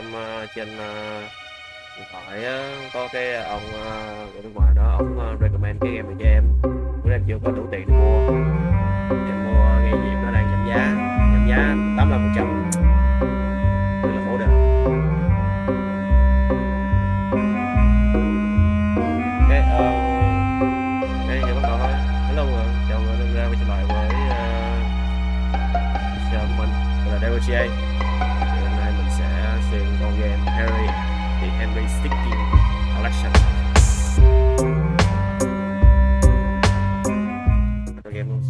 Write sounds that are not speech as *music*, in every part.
stream ờ, trên ờ, điện thoại có cái ông uh, ở bên ngoài đó ông ờ, recommend cái game này cho em. Bữa em chưa có đủ tiền để mua. Em mua nghe diệp nó đang giảm giá. Giảm giá tám mươi phần trăm. Rất là khổ trợ cái uh, cái giờ bắt đầu thôi. Hello mọi người chào mọi người đang ra quay trở lại với uh, chào mình Mình là DVGA Harry The Henry Sticking Collection. Game luôn.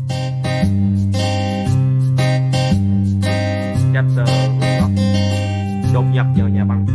Chapter Rock Đột nhập vào nhà băng.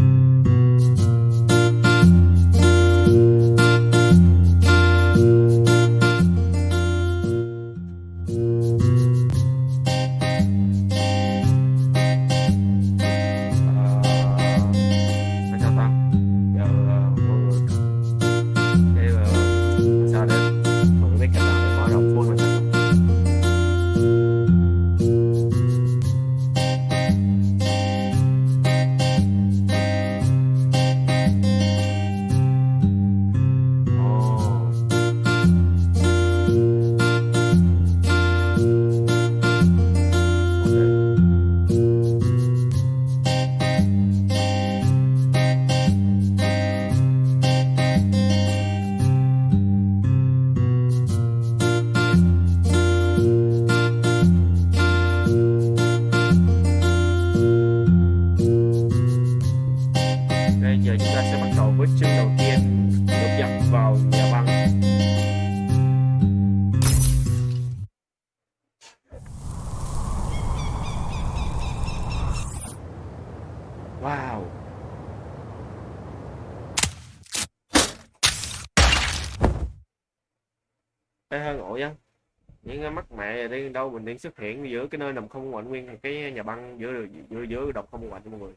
Bình đi mình xuất hiện giữa cái nơi nằm không ngoại nguyên cái nhà băng giữa giữa giữa độc không ngoại mọi người.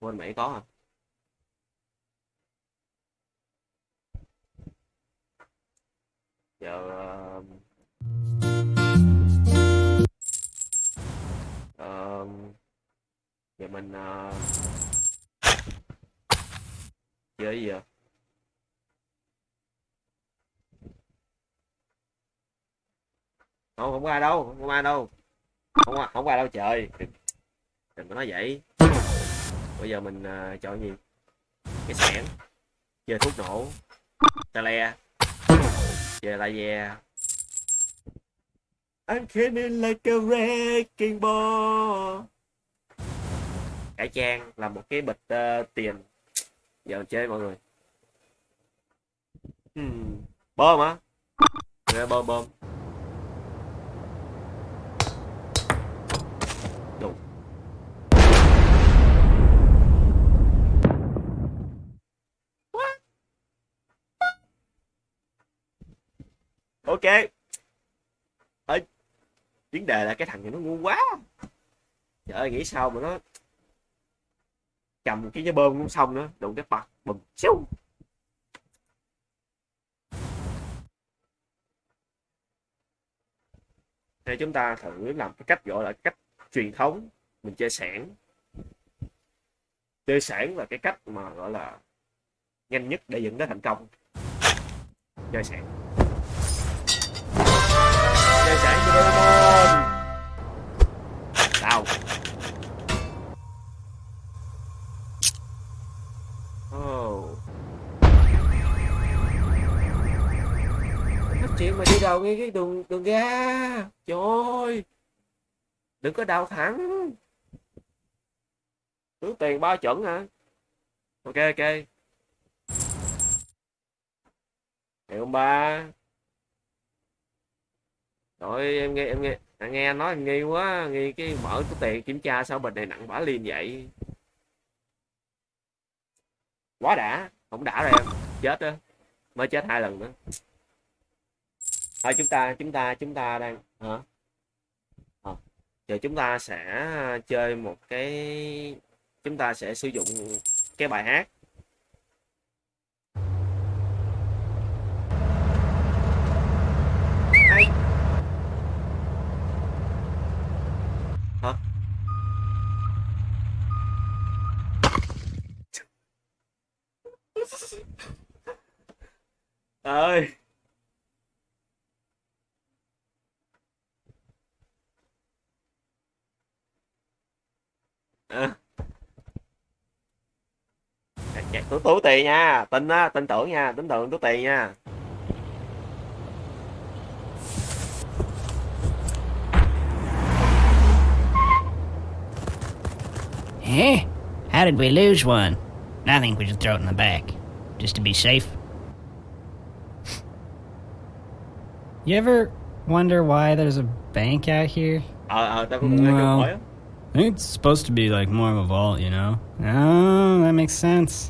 Quên mẹ có à giờ uh, giờ mình uh, giờ gì vậy? Không không qua đâu không qua đâu. Không qua, không qua đâu trời. Đừng, đừng có nói vậy. Bây giờ mình uh, chọn gì? Cái sẻn chơi thuốc nổ. Ta le. Chơi la ve. I'm feeling like a wrecking ball. Cải trang là một cái bịch uh, tiền. Giờ mình chơi mọi người. Hmm. bơm á Nè, bơm bơm ok. Ê, vấn đề là cái thằng này nó ngu quá. Trời ơi nghĩ sao mà nó cầm cái cái bơm cũng xong nữa đụng cái bật bùm xíu. Thì chúng ta thử làm cái cách gọi là cách truyền thống mình chơi sản chơi sản là cái cách mà gọi là nhanh nhất để dẫn đến thành công. Chơi sản sản cho Doraemon. Sao oh. nói chuyện mà đi đầu ngay cái đường đường ra trời ơi. Đừng có đào thẳng. Tứ tiền ba chuẩn hả? Ok ok. Hiệu ba rồi em nghe em nghe à, nghe anh nói em nghi quá nghi cái mở cái tiền kiểm tra sao bình này nặng bả liền vậy? Quá đã không đã rồi em. Chết á mới chết hai lần nữa. Thôi chúng ta chúng ta chúng ta đang hả? À, giờ chúng ta sẽ chơi một cái chúng ta sẽ sử dụng cái bài hát. Ơi à. tú tú tiền nha tin á tin tưởng nha tin tưởng tú tiền nha Eh? How did we lose one? I think we should throw it in the back, just to be safe. You ever wonder why there's a bank out here? cũng nghe Well. I think it's supposed to be like more of a vault, you know? Oh, that makes sense.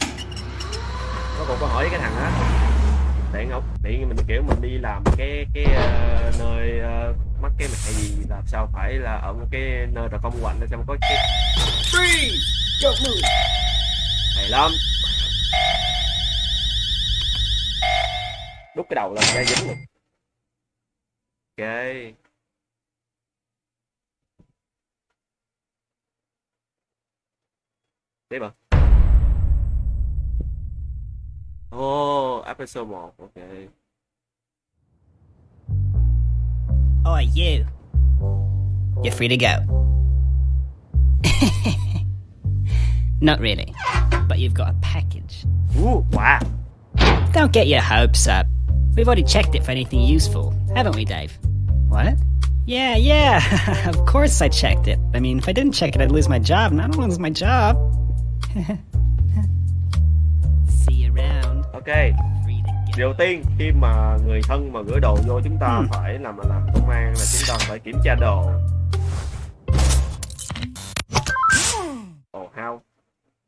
có một câu hỏi cái thằng á tiện không tiện mình kiểu mình đi làm cái cái ờ, nơi ờ, mắc cái mẹ gì làm sao phải là ở một cái nơi là không quạnh xong có cái free don't move hay lắm đút cái đầu lên ra dính luôn ok tiếp à Oh, episode 1, ok. Oi, you. You're free to go. *laughs* Not really, but you've got a package. Ooh, wow. Don't get your hopes up. We've already checked it for anything useful, haven't we, Dave? What? Yeah, yeah. *laughs* of course I checked it. I mean, if I didn't check it, I'd lose my job, and I don't want to lose my job. *laughs* See you around. Ok, Free to go. đầu tiên khi mà người thân mà gửi đồ vô chúng ta Ừ. phải làm làm công an là chúng ta phải kiểm tra đồ. Ồ, how?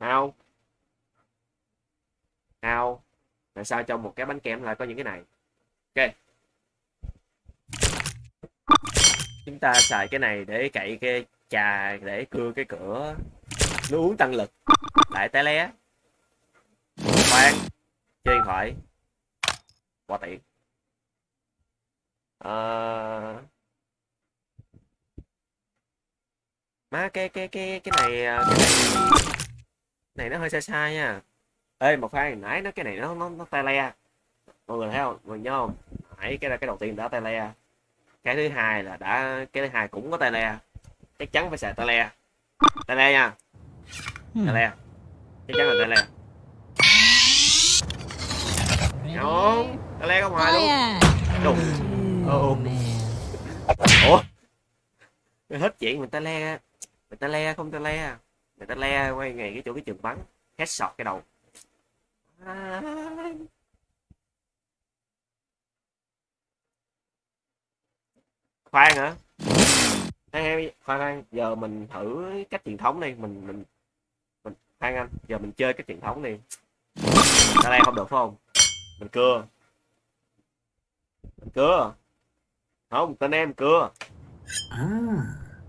How? How? Tại sao trong một cái bánh kem lại có những cái này? Ok. Chúng ta xài cái này để cậy cái trà để cưa cái cửa. Nó uống tăng lực. Lại té lé. Khoan. Chơi điện thoại. Quá tiện. à... Ờ. Má, cái cái cái cái này ờ, cái này này nó hơi sai sai nha. Ê một khoan, nãy nó cái này nó nó nó tay le. Mọi người thấy không? Mọi người nhớ không? Nãy cái cái đầu tiên đã tay le. Cái thứ hai là đã cái thứ hai cũng có tay le. Chắc chắn phải xài tay le. Tay le nha. Tay le. Chắc chắn là tay le. Không, tay le không hoài luôn. Đùng. Ồ. Ủa? Mày hết chuyện mình ta le Mình ta le không ta le Mình ta le quay ngay cái chỗ cái trường bắn Headshot cái đầu À. Khoan hả? Ê, ê, khoan khoan. Giờ mình thử cách truyền thống đi. Mình mình mình khoan anh. Giờ mình chơi cách truyền thống đi. Ta le không được phải không? Mình cưa. Mình cưa. Không tên em cưa.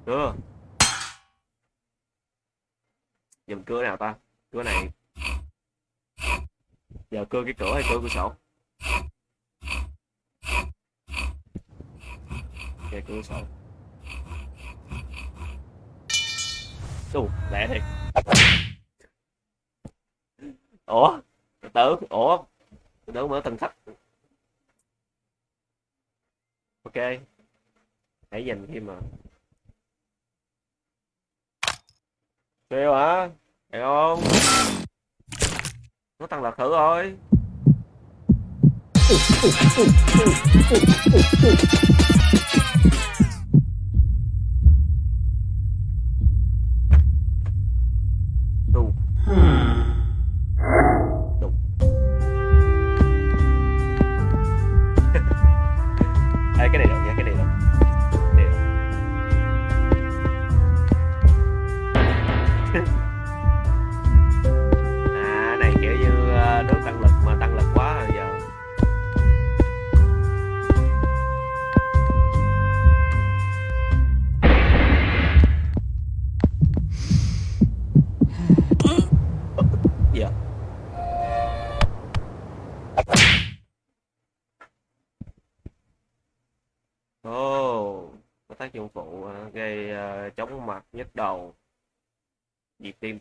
Cưa. Giờ mình cưa nào ta? Cưa này. Giờ cưa cái cửa hay cưa cửa sổ ok cửa sổ Đù, lẹ thiệt ủa từ từ ủa từ từ mở tầng sách ok hãy dành khi mà Kêu hả? Hiểu không? Nó tăng lực thử thôi.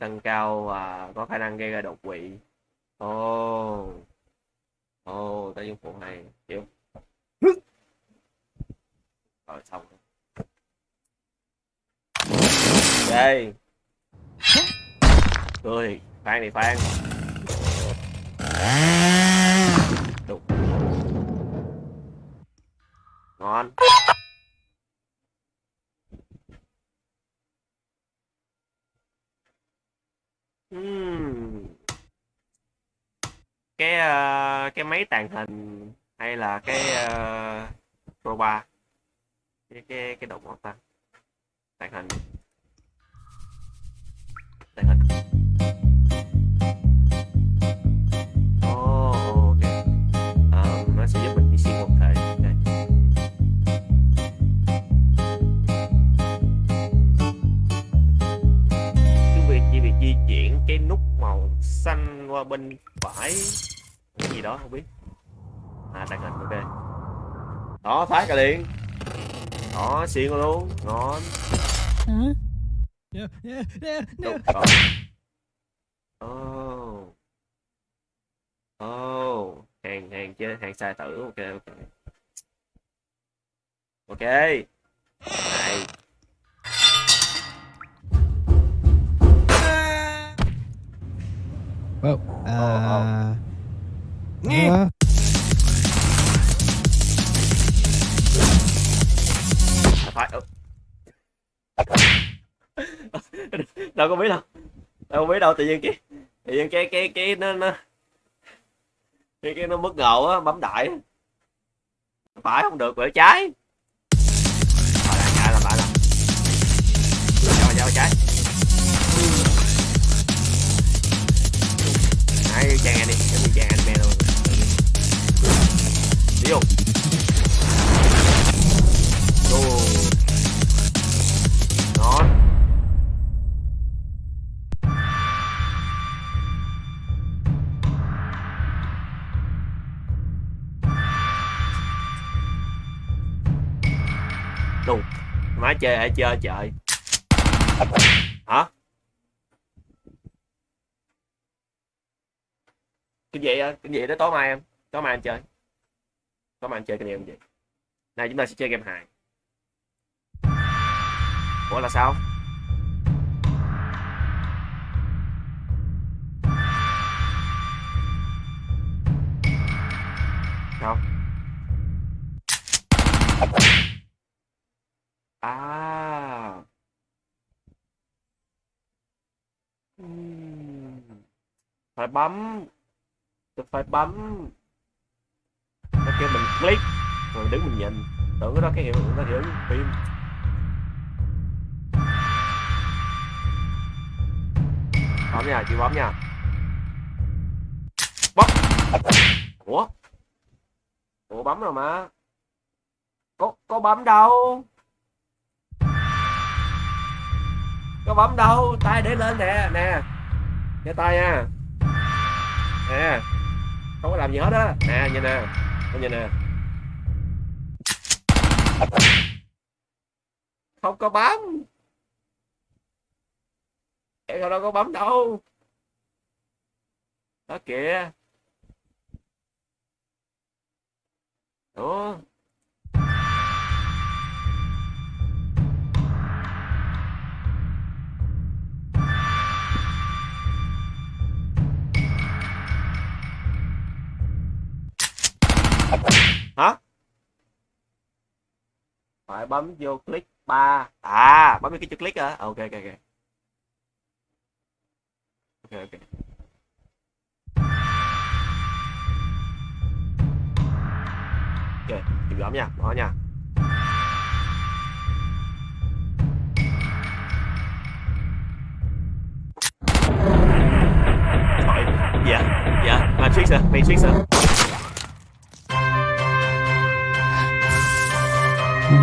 Tăng cao và có khả năng gây ra đột quỵ. Ồ. Ồ oh, tác dụng phụ hay chịu rồi xong ok cười phan thì phan Đúng. ngon Ừm. cái ờ, cái máy tàng hình hay là cái uh, Pro 3 cái cái cái động ngón tay tàng hình. Tàng hình. Oh, ok. Ờ, nó sẽ giúp mình đi xuyên một thể đây cái việc chỉ việc di chuyển cái nút màu xanh qua bên phải cái gì đó không biết à tàng hình ok đó phát ra liền đó xuyên luôn ngon no, no, no. Đúng rồi. Oh. Oh. Hàng hàng chơi hàng sai tử ok ok. Ok. Này. Whoa. Uh, Nghe. À, phải. ừ. đâu có biết đâu. Đâu có biết đâu tự nhiên cái tự nhiên cái cái cái nó nó cái cái nó bất ngờ á bấm đại. Phải không được quẹo trái. Đi vô. Vô. Đù. Má chơi ai chơi trời. Hả? cái gì á cái gì đó tối mai em tối mai anh chơi các bạn anh chơi game gì này chúng ta sẽ chơi game hài. Ủa, là sao? Sao? À. Phải bấm. Tôi phải bấm cái kêu mình click, rồi đứng mình nhìn. Tưởng cái đó cái hiệu nó hiểu phim. Bấm nha chị bấm nha. Bấm. Ủa? Ủa, bấm rồi mà. Có có bấm đâu? Có bấm đâu? Tay để lên nè nè. Để tay nha. Nè. Không có làm gì hết á. Nè, nhìn nè anh nhìn nè. Không có bấm. Em đâu có bấm đâu. Đó kìa. Ủa? Phải bấm vô click 3 à bấm vô cái chữ click hả? Ok ok ok. Ok ok. Ok chịu bấm nha bỏ nha. Thôi, dạ dạ. Matrix à matrix à à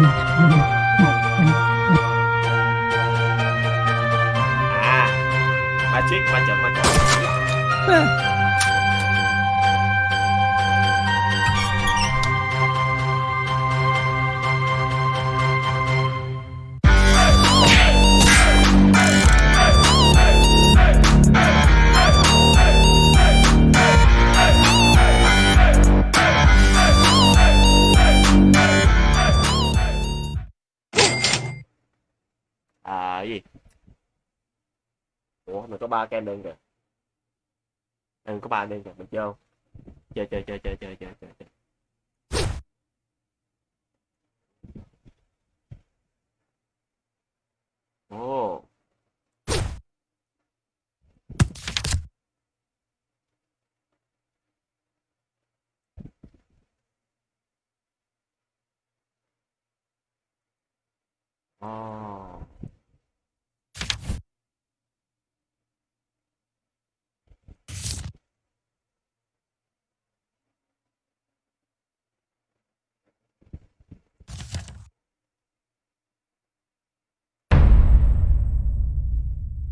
matrix ba ba kem đơn kìa. Đừng có ba đơn kìa, mình chơi chơi chơi chơi chơi chơi chơi chơi chơi. Ồ. Oh.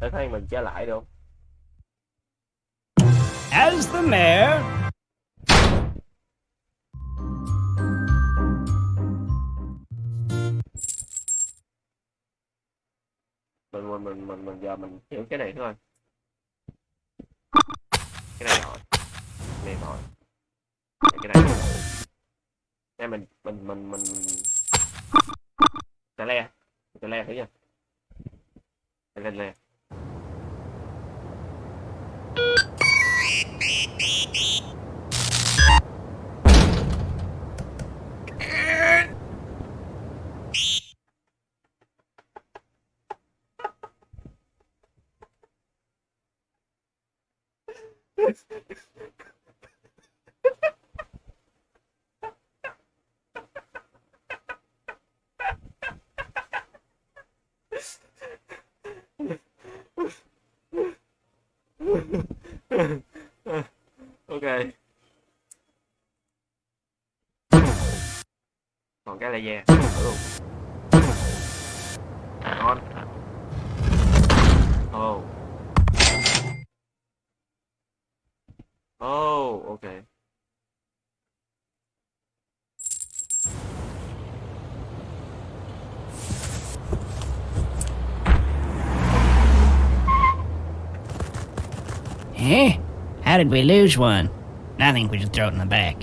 Để thấy mình trở lại được. As the mayor, mình mình mình mình, mình giờ mình hiểu cái này thôi. Cái này rồi. Cái này rồi. Cái này rồi. Đây mình mình mình mình. Tè le. Tè le thử nha. Tè le thử luôn oh oh ok Eh? How did we lose one? I think we should throw it in the back.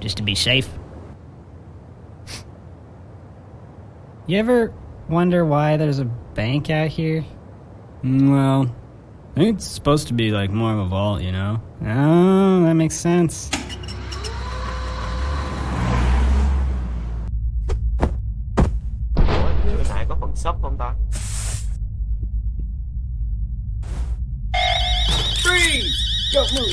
Just to be safe. You ever wonder why there's a bank out here? Mm, Well, I think it's supposed to be like more of a vault, you know? Oh, that makes sense. Ủa, như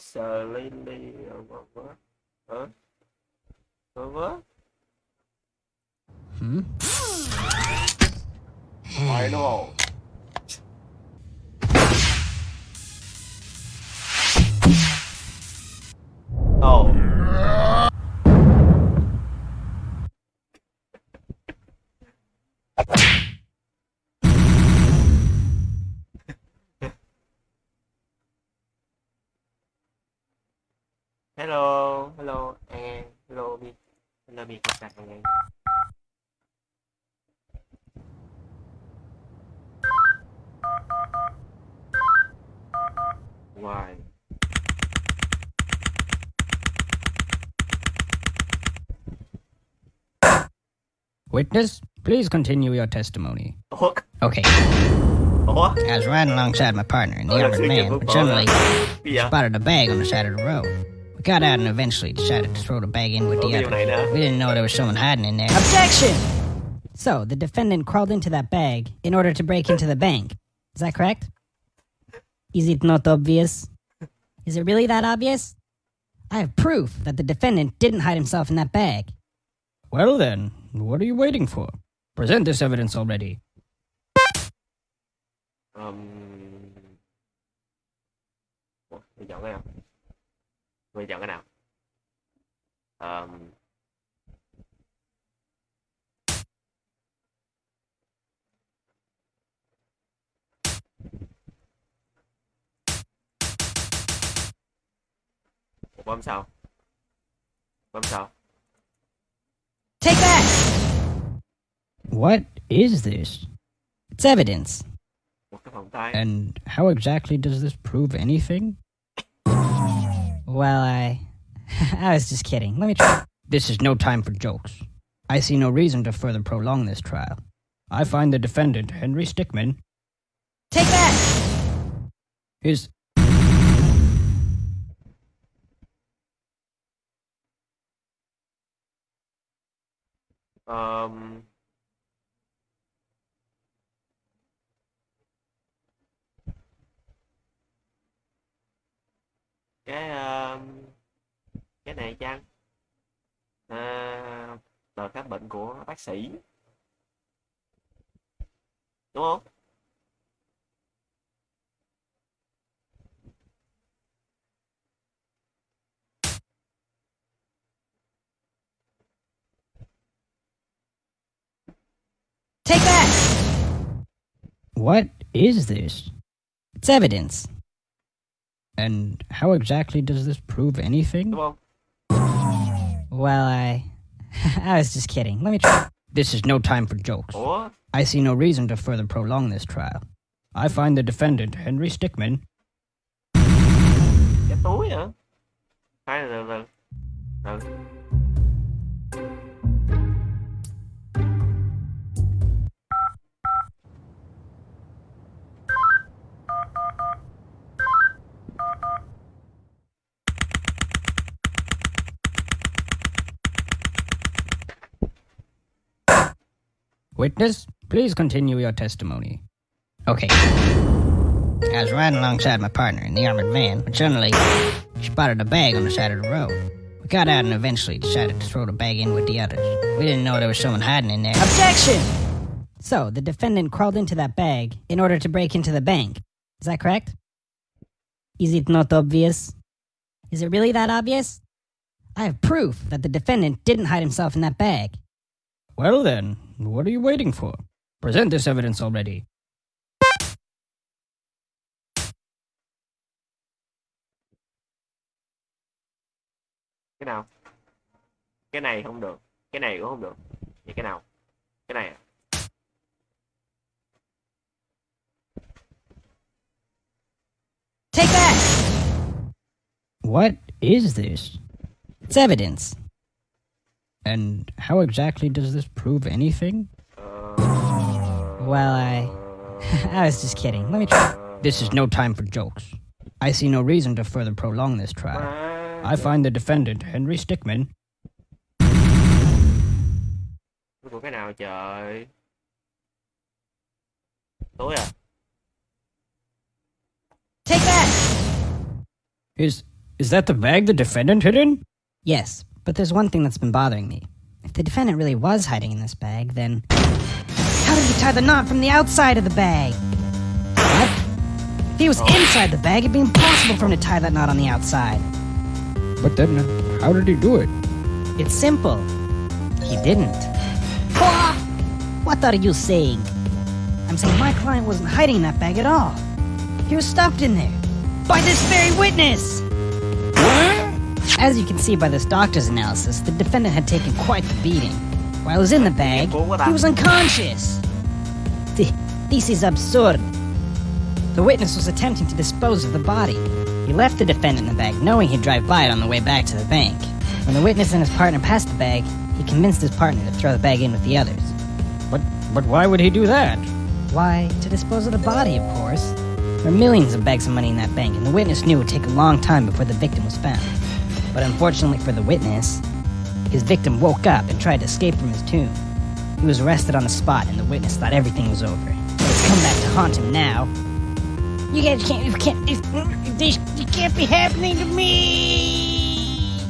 slowly Witness, please continue your testimony. Ủa? Okay, Ủa? I was riding alongside my partner and the Oh, armored man, but suddenly vậy? spotted a bag on the side of the road. We got out and eventually decided to throw the bag in with the cái điều này others. nè. We didn't know there was someone hiding in there. Objection! So, the defendant crawled into that bag in order to break into the bank. Is that correct? Is it not obvious? Is it really that obvious? I have proof that the defendant didn't hide himself in that bag. Well then, what are you waiting for? Present this evidence already. Um... Ủa, Mày chọn cái nào? Mày chọn cái nào? Um... bom sao bom sao Take that! What is this? It's evidence. một cái vòng tay And how exactly does this prove anything? Well, I. *laughs* I was just kidding. Let me try. This is no time for jokes. I see no reason to further prolong this trial. I find the defendant, Henry Stickman. Take that! Is. Um, cái um, cái này chăng? À, tờ khám bệnh của bác sĩ. Đúng không? Take that! What is this? It's evidence. And how exactly does this prove anything? đúng không Well, I. *laughs* I was just kidding. Let me try. This is no time for jokes. ủa I see no reason to further prolong this trial. I find the defendant, Henry Stickman. cái túi hả hay là Witness, please continue your testimony. Okay. I was riding alongside my partner in the armored van when suddenly she spotted a bag on the side of the road. We got out and eventually decided to throw the bag in with the others. We didn't know there was someone hiding in there. Objection! So, the defendant crawled into that bag in order to break into the bank. Is that correct? Is it not obvious? Is it really that obvious? I have proof that the defendant didn't hide himself in that bag. Well then, what are you waiting for? Present this evidence already. cái nào cái này không được cái này cũng không được vậy cái nào cái này à? Take that! What is this? It's evidence. And how exactly does this prove anything? Well, I. *laughs* I was just kidding. Let me try. This is no time for jokes. I see no reason to further prolong this trial. I find the defendant, Henry Stickman. của cái nào trời túi à Take that! Is is that the bag the defendant hid in? Yes, but there's one thing that's been bothering me. If the defendant really was hiding in this bag, then how did he tie the knot from the outside of the bag? What? If he was oh. inside the bag, it'd be impossible for him to tie that knot on the outside. But then, how did he do it? It's simple. He didn't. What are you saying? I'm saying my client wasn't hiding in that bag at all. He was stuffed in there. By this very witness! As you can see by this doctor's analysis, the defendant had taken quite the beating. While he was in the bag, he was unconscious. This is absurd. The witness was attempting to dispose of the body. He left the defendant in the bag, knowing he'd drive by it on the way back to the bank. When the witness and his partner passed the bag, he convinced his partner to throw the bag in with the others. But but why would he do that? Why, to dispose of the body, of course. There are millions of bags of money in that bank, and the witness knew it would take a long time before the victim was found. But unfortunately for the witness, his victim woke up and tried to escape from his tomb. He was arrested on the spot, and the witness thought everything was over. But it's come back to haunt him now. You guys can't, you can't, this, this, can't be happening to me!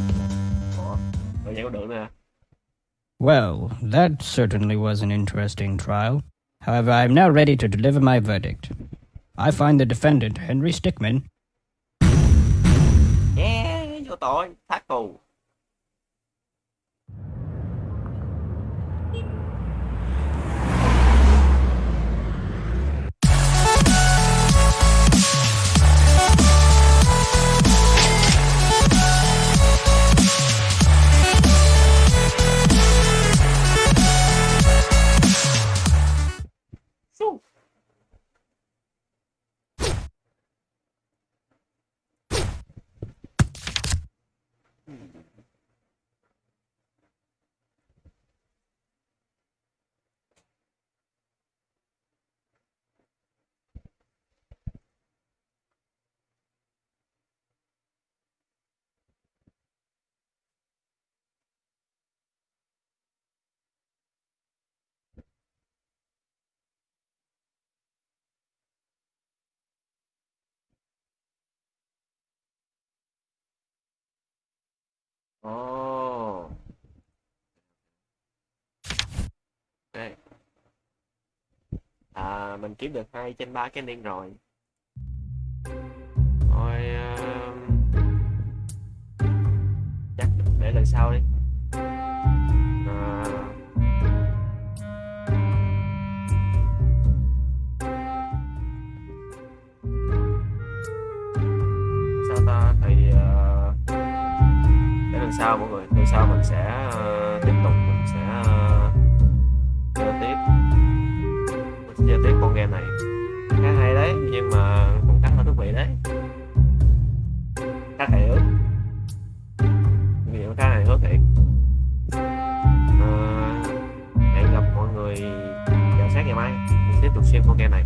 Well, that certainly was an interesting trial. However, I am now ready to deliver my verdict. I find the defendant, Henry Stickman, tối thác cù ồ. Đây. À mình kiếm được hai trên ba cái ending rồi. Thôi uh... chắc để lần sau đi. Sau mọi người? Tuần sau mình sẽ uh, tiếp tục mình sẽ ờ, chơi tiếp? Mình sẽ chơi tiếp con game này. Khá hay đấy nhưng mà cũng khá là thú vị đấy. Khá hài hước. Nghiệm khá hài hước thiệt. Uh, hẹn gặp mọi người vào sáng ngày mai. Mình tiếp tục xem con game này.